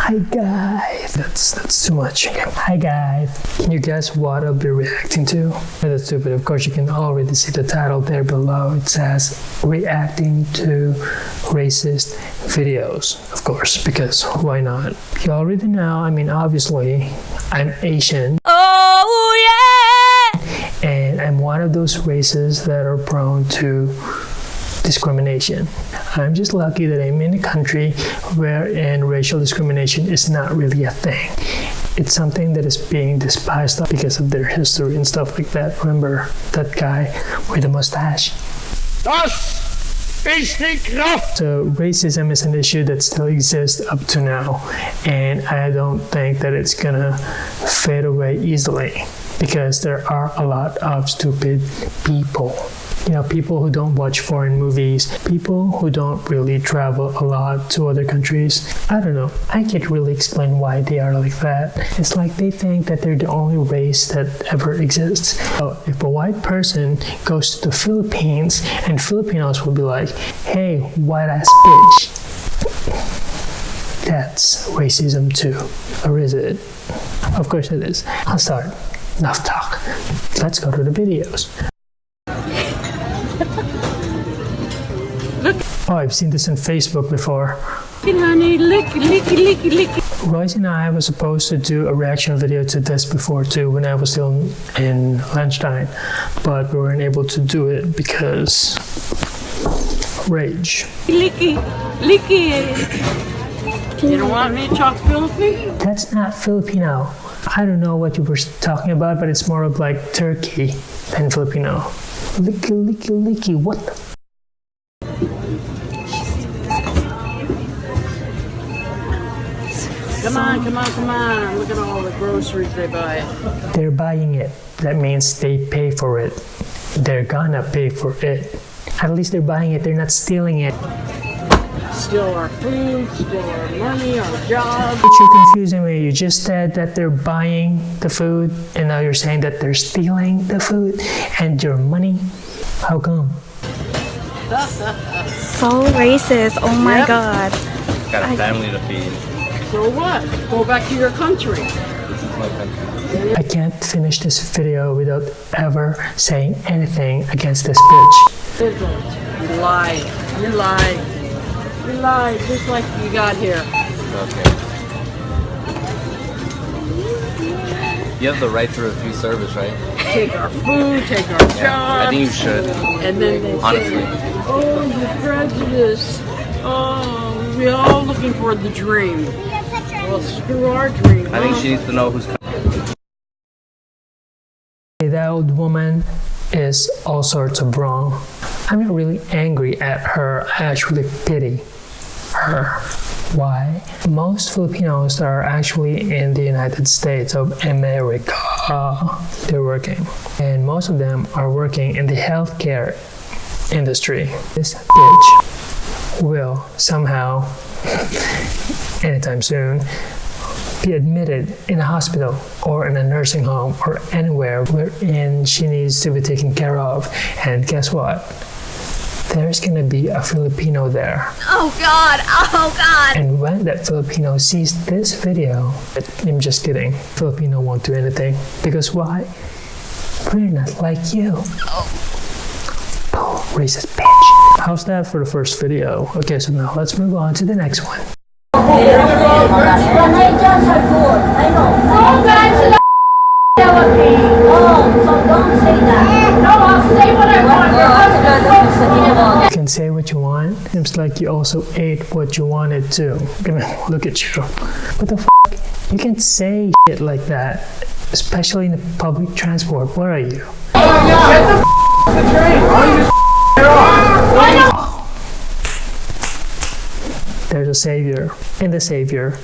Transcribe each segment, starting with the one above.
Hi guys. That's that's too much. Hi guys. Can you guess what I'll be reacting to? That's stupid. Of course, you can already see the title there below. It says reacting to racist videos. Of course, because why not? You already know. I mean, obviously, I'm Asian. Oh yeah! and I'm one of those races that are prone to discrimination. I'm just lucky that I'm in a country wherein racial discrimination is not really a thing. It's something that is being despised because of their history and stuff like that. Remember that guy with the mustache? Das ist die Kraft! So racism is an issue that still exists up to now, and I don't think that it's gonna fade away easily because there are a lot of stupid people. You know, people who don't watch foreign movies, people who don't really travel a lot to other countries. I don't know. I can't really explain why they are like that. It's like they think that they're the only race that ever exists. So if a white person goes to the Philippines and Filipinos will be like, hey, white ass bitch. That's racism too. Or is it? Of course it is. I'll start. Enough talk. Let's go to the videos. Oh, I've seen this on Facebook before. honey, lick, lick, lick, lick. Royce and I were supposed to do a reaction video to this before too when I was still in Lunchtime, but we weren't able to do it because rage. Licky, licky. You don't want me to talk Philippine? That's not Filipino. I don't know what you were talking about, but it's more of like Turkey than Filipino. Licky, licky, licky. What on, come on, come on. Look at all the groceries they buy. They're buying it. That means they pay for it. They're gonna pay for it. At least they're buying it. They're not stealing it. Steal our food, steal our money, our jobs. But you're confusing me. You just said that they're buying the food, and now you're saying that they're stealing the food and your money. How come? So racist. Oh my Yep. god. Got a family to feed. So what? Go back to your country. This is my country. I can't finish this video without ever saying anything against this bitch. You lied. You lied. You lied just like you got here. Okay. You have the right to refuse service, right? Take our food, take our jobs. I think you should. And then they Honestly. say, oh, the prejudice. Oh, we're all looking for the dream. Well, screw our dream. I think she needs to know who's coming. That old woman is all sorts of wrong. I'm not really angry at her. I actually pity her. Why? Most Filipinos are actually in the United States of America. They're working. And most of them are working in the healthcare industry. This bitch will somehow, anytime soon, be admitted in a hospital or in a nursing home or anywhere wherein she needs to be taken care of. And guess what? There's gonna be a Filipino there. Oh god. Oh god. And when that Filipino sees this video, I'm just kidding, Filipino won't do anything. Because why? We're not like you. Oh, racist bitch. How's that for the first video? Okay, so now let's move on to the next one. You can say what you want. Seems like you also ate what you wanted to. Look at you. What the f? You can say shit like that, especially in the public transport. Where are you? There's a savior, and the savior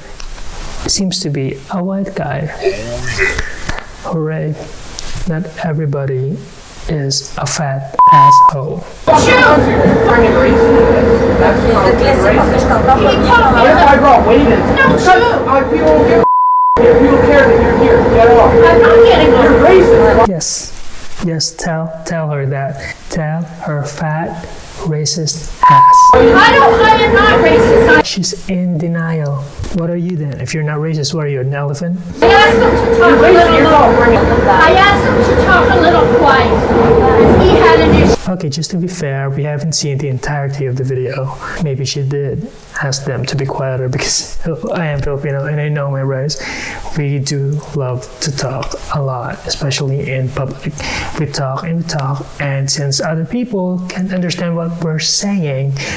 seems to be a white guy. Hooray! Not everybody is a fat asshole. Yes, yes, tell tell her that. Tell her fat, racist ass. I don't, I am not racist. I- She's in denial. What are you then? If you're not racist, what are you, an elephant? I asked him to talk a little lower. I asked him to talk a little quiet. He had an issue. Okay, just to be fair, we haven't seen the entirety of the video. Maybe she did ask them to be quieter because I am Filipino and I know my rights. We do love to talk a lot, especially in public. We talk and we talk, and since other people can't understand what we're saying,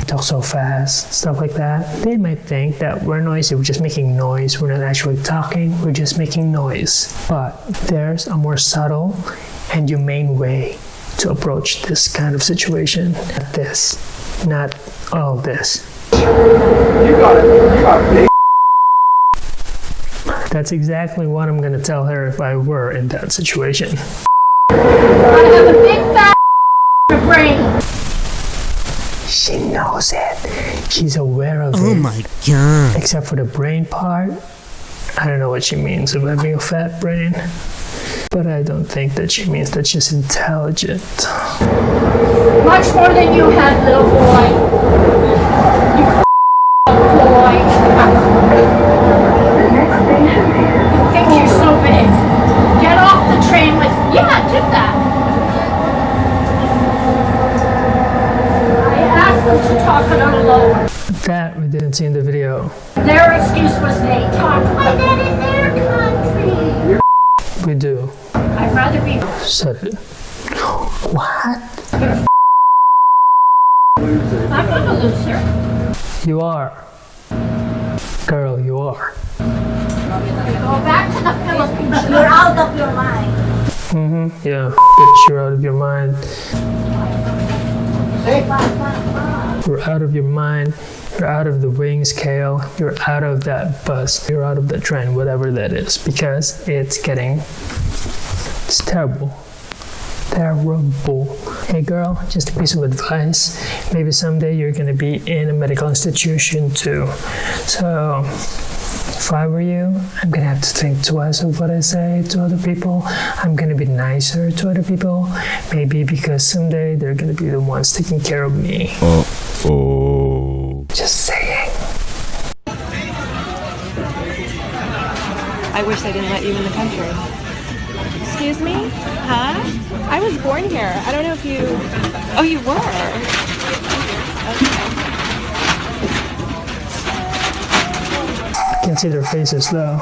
talk so fast, stuff like that, they might think that we're noisy. We're just making noise. We're not actually talking. We're just making noise. But there's a more subtle and humane way to approach this kind of situation. Not this, not all this. You got it. You got big. That's exactly what I'm gonna tell her if I were in that situation. I have a big fat brain. She knows it. She's aware of Oh it. Oh my god. Except for the brain part. I don't know what she means of having a fat brain. But I don't think that she means that she's intelligent. Much more than you had, little boy. You boy. You think you're so big. Get off the train with, yeah, do that. I asked them to talk a little lower. That we didn't see in the video. Their excuse was they talk like that in their country. We do. I'd rather be Said it. What? I'm gonna lose her. You are. Girl, you are. Go back to the Philippines. You're out of your mind. Mm-hmm. Yeah. Bitch, you're out of your mind. You're out of your mind. You're out of the wing scale. You're out of that bus. You're out of the train, whatever that is, because it's getting. It's terrible. Terrible. Hey girl, just a piece of advice. Maybe someday you're gonna be in a medical institution too. So, if I were you, I'm gonna have to think twice of what I say to other people. I'm gonna be nicer to other people. Maybe because someday they're gonna be the ones taking care of me. Oh. Just saying. I wish they didn't let you in the country. Excuse me? Huh? I was born here. I don't know if you. Oh, you were? Okay. Can't see their faces though.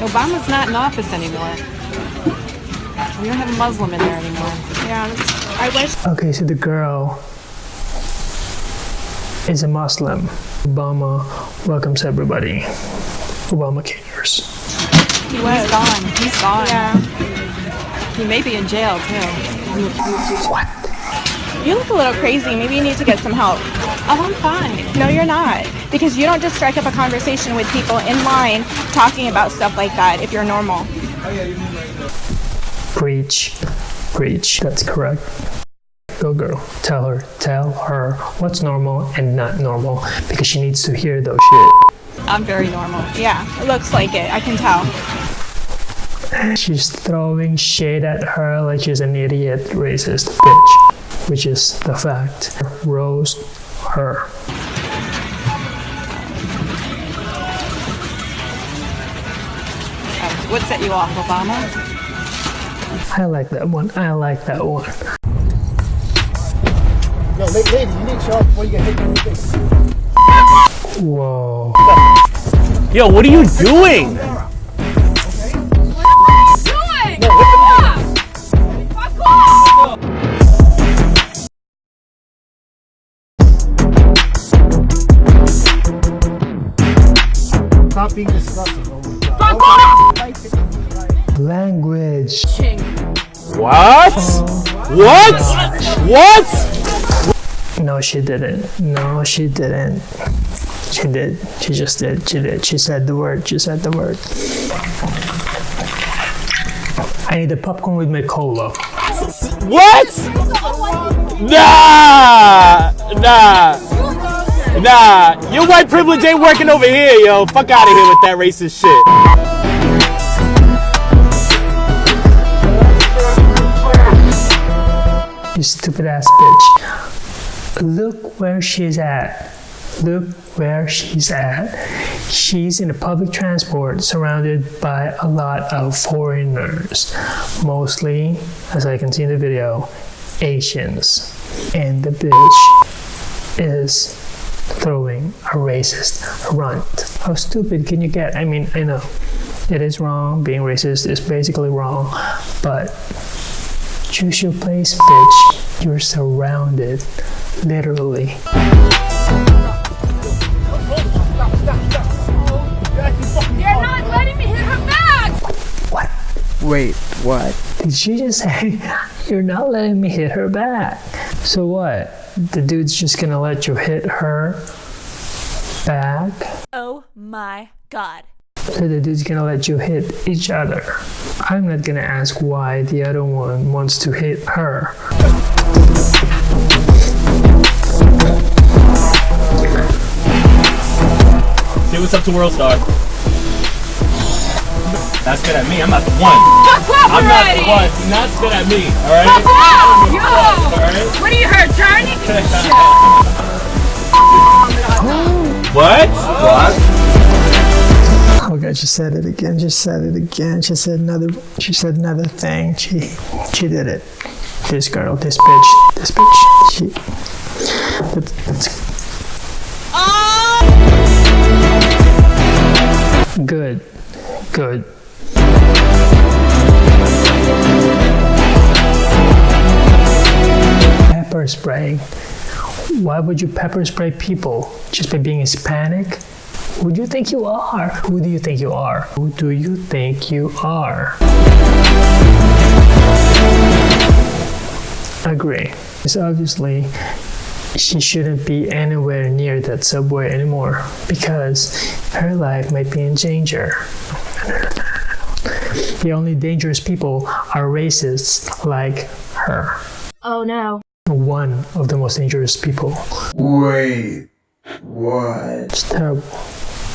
Obama's not in office anymore. We don't have a Muslim in there anymore. Yeah, I wish. Okay, so the girl is a Muslim. Obama welcomes everybody. Obama cares. He was gone. He's gone. Yeah. He may be in jail too. What? You look a little crazy. Maybe you need to get some help. Oh, I'm fine. No, you're not. Because you don't just strike up a conversation with people in line talking about stuff like that if you're normal. Preach. Preach. That's correct. Go girl. Tell her. Tell her what's normal and not normal because she needs to hear those shit. I'm very normal. Yeah, it looks like it. I can tell. She's throwing shade at her like she's an idiot, racist bitch, which is the fact. Roast her. What set you off, Obama? I like that one. I like that one. Yo, la- lady, you need to show up before you get hit in the face. Whoa. Yo, what are you doing? What are you doing? Stop being disgusting. Oh my God. What? What? What? No, she didn't. No, she didn't. She did. She just did. She did. She said the word. She said the word. I need the popcorn with my cola. What? Nah, nah, nah. Your white privilege ain't working over here, yo. Fuck out of here with that racist shit. You stupid ass bitch. Look where she's at. Look where she's at. She's in a public transport surrounded by a lot of foreigners, mostly, as I can see in the video, Asians. And the bitch is throwing a racist runt. How stupid can you get? I mean, I know it is wrong. Being racist is basically wrong, but choose your place, bitch. You're surrounded, literally. You're not letting me hit her back! What? Wait, what? Did she just say, You're not letting me hit her back? So what? The dude's just gonna let you hit her back? Oh my god. So the dude's gonna let you hit each other. I'm not gonna ask why the other one wants to hit her. Say what's up to World Star. Not spit at me. I'm not the one. I'm not the one. Do not spit at me. All right. All right. What are you, her attorney? What? Oh god, she said it again. She said it again. She said another. She said another thing. She, she did it. This girl, this bitch, this bitch. She. That's, that's good, good. Pepper spray. Why would you pepper spray people just by being Hispanic? Who do you think you are? Who do you think you are? Who do you think you are? Agree. It's obviously she shouldn't be anywhere near that subway anymore because her life might be in danger. The only dangerous people are racists like her. Oh no. One of the most dangerous people. Wait, what? It's terrible.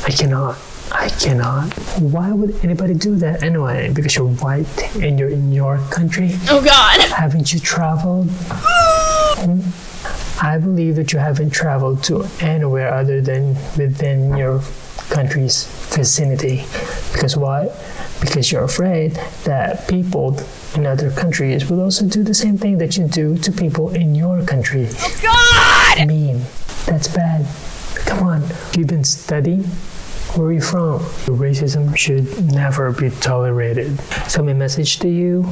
I cannot. I cannot. Why would anybody do that anyway? Because you're white and you're in your country? Oh god. Haven't you traveled? Hmm? I believe that you haven't traveled to anywhere other than within your country's vicinity. Because why? Because you're afraid that people in other countries will also do the same thing that you do to people in your country. Oh god! Mean. That's bad. Come on. You've been studying? Where are you from? Racism should never be tolerated. So my message to you,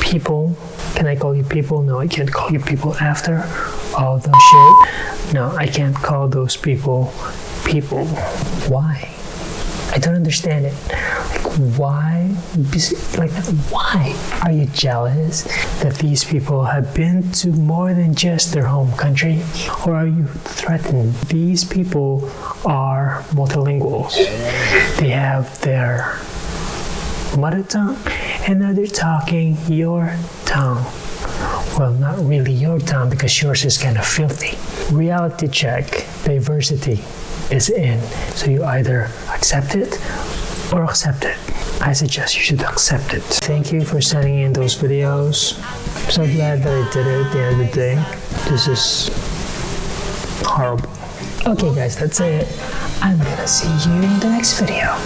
people, can I call you people? No, I can't call you people after all the shit. No, I can't call those people people. Why? I don't understand it. Like, why? Like, why are you jealous that these people have been to more than just their home country? Or are you threatened? These people are multilinguals. They have their mother tongue and now they're talking your tongue. Well, not really your tongue because yours is kind of filthy. Reality check, diversity is in. So you either accept it or accept it. I suggest you should accept it. Thank you for sending in those videos. I'm so glad that I did it at the end of the day. This is horrible. Okay guys, that's it. I'm gonna see you in the next video.